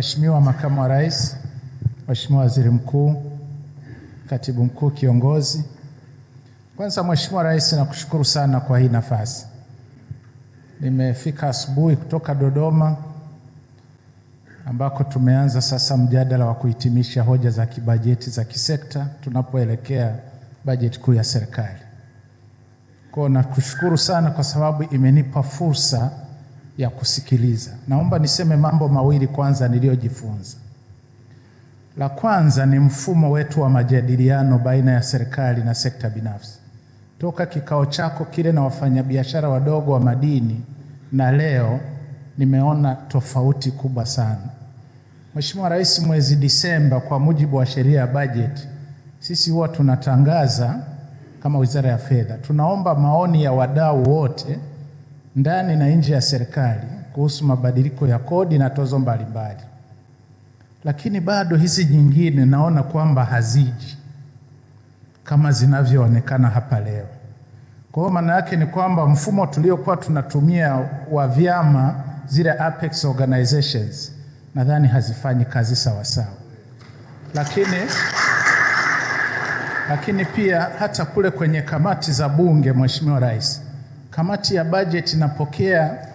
Mheshimiwa Makamu wa Rais, Mheshimiwa Waziri Mkuu, Katibu Mkuu Kiongozi. Kwanza Mheshimiwa Rais, nakushukuru sana kwa hii nafasi. Nimefika asubuhi kutoka Dodoma ambako tumeanza sasa mjadala wa kuhitimisha hoja za kibajeti za kisekta tunapoelekea bajeti kuu ya serikali. Kwa nakushukuru sana kwa sababu imenipa fursa ya kusikiliza. Naomba niseme mambo mawili kwanza niliyojifunza. La kwanza ni mfumo wetu wa majadiliano baina ya serikali na sekta binafsi. Toka kikao chako kile na wafanyabiashara wadogo wa madini na leo nimeona tofauti kubwa sana. Mheshimiwa Rais, mwezi Disemba kwa mujibu wa sheria ya bajeti, sisi huwa tunatangaza kama Wizara ya Fedha, tunaomba maoni ya wadau wote ndani na nje ya serikali kuhusu mabadiliko ya kodi na tozo mbalimbali, lakini bado hizi nyingine naona kwamba haziji kama zinavyoonekana hapa leo. Kwa hiyo maana yake ni kwamba mfumo tuliokuwa tunatumia wa vyama, zile apex organizations, nadhani hazifanyi kazi sawa sawa, lakini lakini pia hata kule kwenye kamati za Bunge, Mheshimiwa Rais, kamati ya bajeti inapokea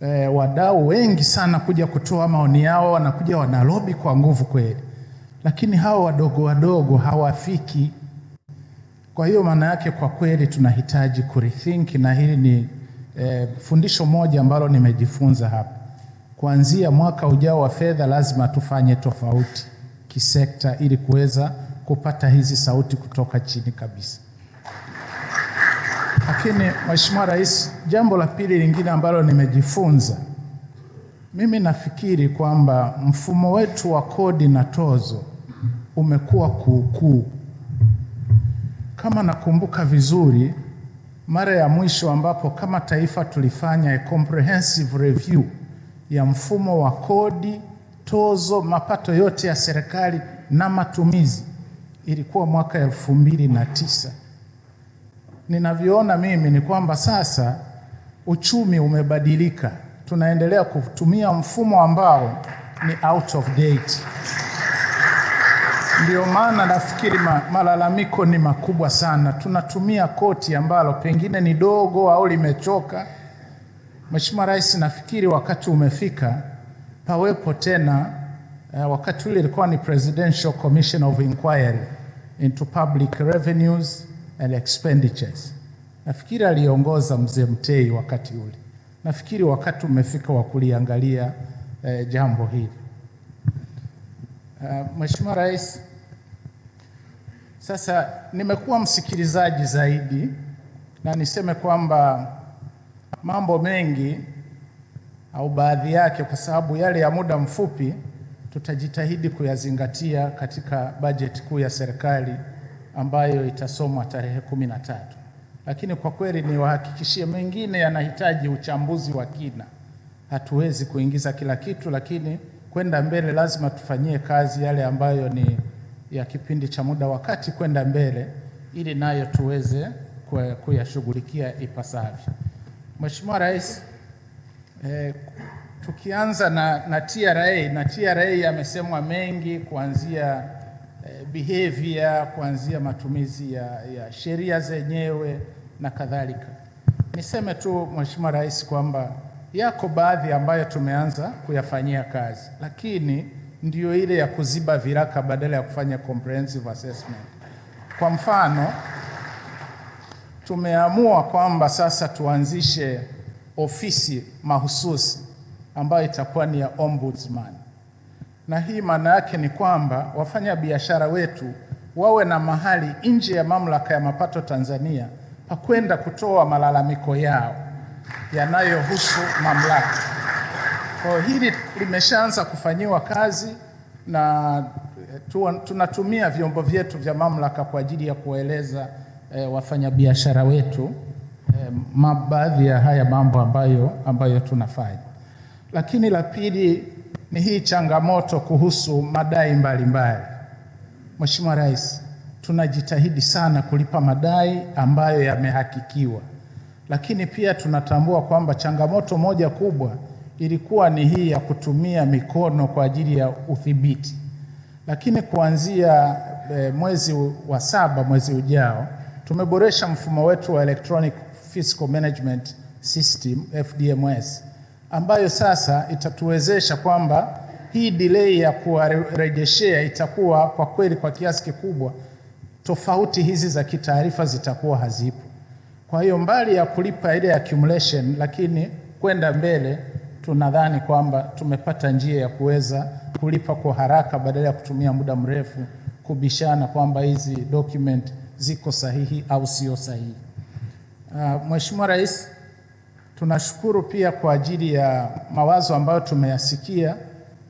e, wadau wengi sana kuja kutoa maoni yao, wanakuja wanalobi kwa nguvu kweli, lakini hao wadogo wadogo hawafiki. Kwa hiyo maana yake kwa kweli tunahitaji kurethink, na hili ni e, fundisho moja ambalo nimejifunza hapa. Kuanzia mwaka ujao wa fedha lazima tufanye tofauti kisekta ili kuweza kupata hizi sauti kutoka chini kabisa. Lakini Mheshimiwa Rais, jambo la pili lingine ambalo nimejifunza, mimi nafikiri kwamba mfumo wetu wa kodi na tozo umekuwa kuukuu. Kama nakumbuka vizuri, mara ya mwisho ambapo kama taifa tulifanya a comprehensive review ya mfumo wa kodi, tozo, mapato yote ya serikali na matumizi ilikuwa mwaka elfu mbili na tisa. Ninavyoona mimi ni kwamba sasa uchumi umebadilika, tunaendelea kutumia mfumo ambao ni out of date. Ndio maana nafikiri ma, malalamiko ni makubwa sana. Tunatumia koti ambalo pengine ni dogo au limechoka. Mheshimiwa Rais, nafikiri wakati umefika pawepo tena uh, wakati ule ilikuwa ni Presidential Commission of Inquiry into Public Revenues and Expenditures. Nafikiri aliongoza mzee Mtei wakati ule. Nafikiri wakati umefika wa kuliangalia eh, jambo hili. Uh, Mheshimiwa Rais, sasa nimekuwa msikilizaji zaidi na niseme kwamba mambo mengi au baadhi yake, kwa sababu yale ya muda mfupi tutajitahidi kuyazingatia katika bajeti kuu ya serikali ambayo itasomwa tarehe kumi na tatu, lakini kwa kweli niwahakikishie mengine yanahitaji uchambuzi wa kina. Hatuwezi kuingiza kila kitu, lakini kwenda mbele lazima tufanyie kazi yale ambayo ni ya kipindi cha muda wakati kwenda mbele, ili nayo tuweze kuyashughulikia ipasavyo. Mheshimiwa Rais, eh, tukianza na, na TRA na TRA yamesemwa mengi kuanzia behavior kuanzia matumizi ya, ya sheria zenyewe na kadhalika. Niseme tu Mheshimiwa Rais kwamba yako baadhi ambayo tumeanza kuyafanyia kazi, lakini ndiyo ile ya kuziba viraka badala ya kufanya comprehensive assessment. Kwa mfano, tumeamua kwamba sasa tuanzishe ofisi mahususi ambayo itakuwa ni ya ombudsman, na hii maana yake ni kwamba wafanya biashara wetu wawe na mahali nje ya mamlaka ya mapato Tanzania pa kwenda kutoa malalamiko yao yanayohusu mamlaka. Kwa hili limeshaanza kufanyiwa kazi na tunatumia vyombo vyetu vya mamlaka kwa ajili ya kuwaeleza eh, wafanyabiashara wetu eh, baadhi ya haya mambo ambayo, ambayo tunafanya. Lakini la pili ni hii changamoto kuhusu madai mbalimbali. Mheshimiwa Rais, tunajitahidi sana kulipa madai ambayo yamehakikiwa, lakini pia tunatambua kwamba changamoto moja kubwa ilikuwa ni hii ya kutumia mikono kwa ajili ya udhibiti, lakini kuanzia e, mwezi wa saba mwezi ujao tumeboresha mfumo wetu wa electronic fiscal management system FDMS, ambayo sasa itatuwezesha kwamba hii delay ya kuwarejeshea itakuwa kwa kweli kwa kiasi kikubwa tofauti hizi za kitaarifa zitakuwa hazipo. Kwa hiyo mbali ya kulipa ile accumulation, lakini kwenda mbele tunadhani kwamba tumepata njia ya kuweza kulipa kwa haraka badala ya kutumia muda mrefu kubishana kwamba hizi document ziko sahihi au sio sahihi. Uh, Mheshimiwa Rais, tunashukuru pia kwa ajili ya mawazo ambayo tumeyasikia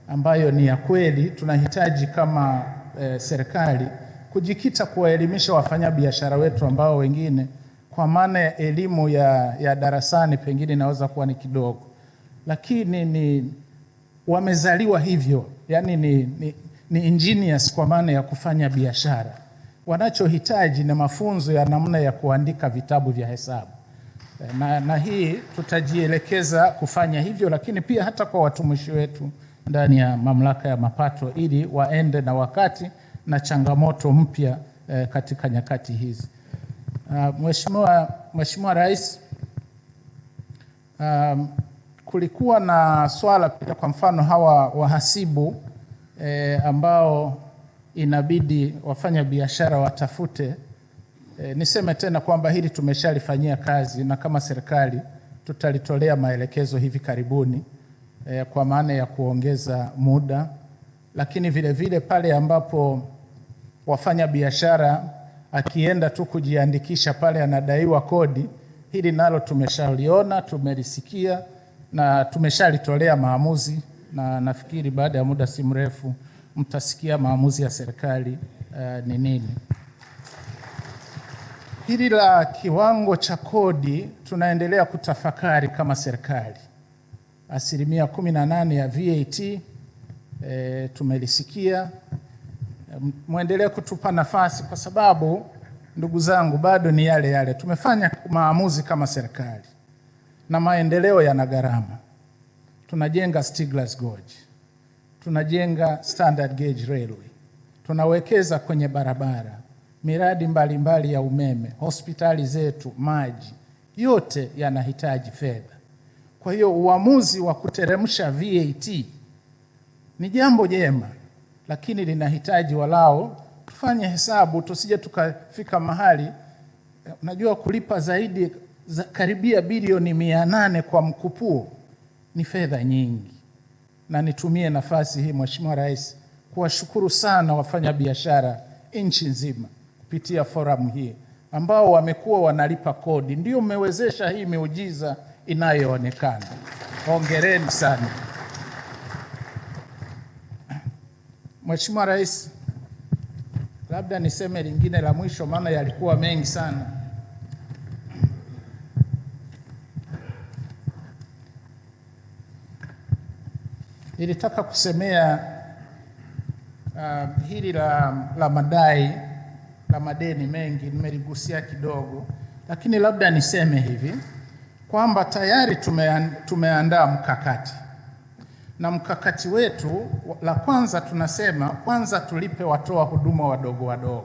ambayo ni ya kweli. Tunahitaji kama e, serikali kujikita kuwaelimisha wafanyabiashara wetu ambao wengine kwa maana ya elimu ya, ya darasani pengine inaweza kuwa ni kidogo, lakini ni wamezaliwa hivyo, yani ni, ni, ni engineers kwa maana ya kufanya biashara. Wanachohitaji ni mafunzo ya namna ya kuandika vitabu vya hesabu na, na hii tutajielekeza kufanya hivyo, lakini pia hata kwa watumishi wetu ndani ya mamlaka ya mapato ili waende na wakati na changamoto mpya eh, katika nyakati hizi. Uh, Mheshimiwa Mheshimiwa Rais, um, kulikuwa na swala pia, kwa mfano hawa wahasibu eh, ambao inabidi wafanya biashara watafute eh, niseme tena kwamba hili tumeshalifanyia kazi na kama serikali tutalitolea maelekezo hivi karibuni e, kwa maana ya kuongeza muda, lakini vile vile pale ambapo wafanya biashara akienda tu kujiandikisha pale anadaiwa kodi, hili nalo tumeshaliona, tumelisikia na tumeshalitolea maamuzi, na nafikiri baada ya muda si mrefu mtasikia maamuzi ya serikali uh, ni nini. Hili la kiwango cha kodi tunaendelea kutafakari kama serikali. Asilimia kumi na nane ya VAT e, tumelisikia mwendelee kutupa nafasi, kwa sababu ndugu zangu, bado ni yale yale. Tumefanya maamuzi kama serikali na maendeleo yana gharama. Tunajenga Stiglas Gorge, tunajenga standard gauge railway, tunawekeza kwenye barabara, miradi mbalimbali mbali ya umeme, hospitali zetu, maji, yote yanahitaji fedha. Kwa hiyo uamuzi wa kuteremsha VAT ni jambo jema lakini linahitaji walao tufanye hesabu, tusije tukafika mahali unajua, kulipa zaidi za karibia bilioni mia nane kwa mkupuo ni fedha nyingi. Na nitumie nafasi hii Mheshimiwa Rais kuwashukuru sana wafanyabiashara nchi nzima kupitia forum hii ambao wamekuwa wanalipa kodi, ndio mmewezesha hii miujiza inayoonekana. Hongereni sana. Mheshimiwa Rais, labda niseme lingine la mwisho, maana yalikuwa mengi sana. Nilitaka kusemea uh, hili la, la madai la madeni mengi, nimeligusia kidogo, lakini labda niseme hivi kwamba tayari tumeandaa mkakati. Na mkakati wetu, la kwanza tunasema kwanza tulipe watoa huduma wadogo wadogo,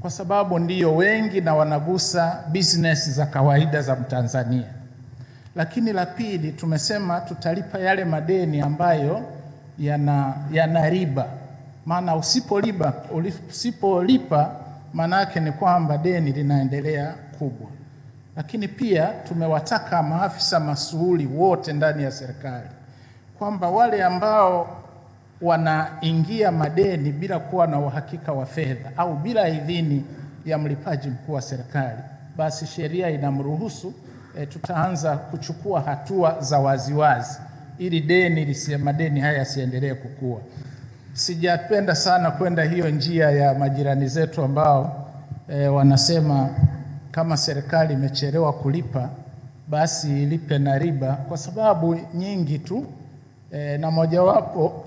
kwa sababu ndiyo wengi na wanagusa business za kawaida za Mtanzania. Lakini la pili tumesema tutalipa yale madeni ambayo yana, yana riba, maana usipolipa usipolipa maana yake ni kwamba deni linaendelea kubwa. Lakini pia tumewataka maafisa masuhuli wote ndani ya serikali kwamba wale ambao wanaingia madeni bila kuwa na uhakika wa fedha au bila idhini ya mlipaji mkuu wa serikali, basi sheria inamruhusu e, tutaanza kuchukua hatua za waziwazi ili deni lisi madeni haya yasiendelee kukua. Sijapenda sana kwenda hiyo njia ya majirani zetu ambao e, wanasema kama serikali imechelewa kulipa basi ilipe na riba, kwa sababu nyingi tu e, na mojawapo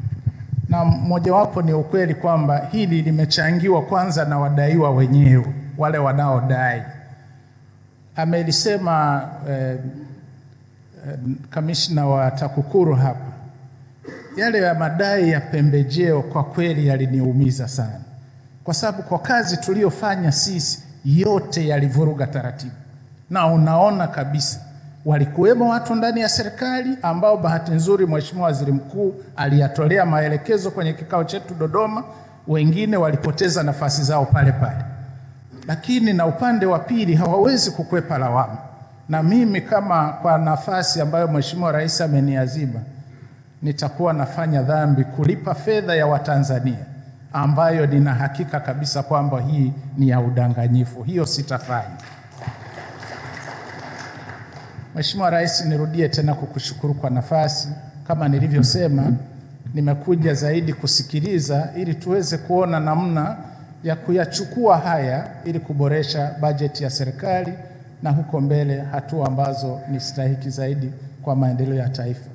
na mojawapo ni ukweli kwamba hili limechangiwa kwanza na wadaiwa wenyewe, wale wanaodai. Amelisema eh, kamishna wa TAKUKURU hapa, yale ya madai ya pembejeo kwa kweli yaliniumiza sana, kwa sababu kwa kazi tuliyofanya sisi yote yalivuruga taratibu, na unaona kabisa walikuwemo watu ndani ya serikali ambao bahati nzuri Mheshimiwa Waziri Mkuu aliyatolea maelekezo kwenye kikao chetu Dodoma, wengine walipoteza nafasi zao pale pale, lakini na upande wa pili hawawezi kukwepa lawama. Na mimi kama kwa nafasi ambayo Mheshimiwa Rais ameniazima, nitakuwa nafanya dhambi kulipa fedha ya Watanzania ambayo nina hakika kabisa kwamba hii ni ya udanganyifu. Hiyo sitafanya. Mheshimiwa Rais, nirudie tena kukushukuru kwa nafasi. Kama nilivyosema, nimekuja zaidi kusikiliza ili tuweze kuona namna ya kuyachukua haya ili kuboresha bajeti ya serikali na huko mbele hatua ambazo ni stahiki zaidi kwa maendeleo ya taifa.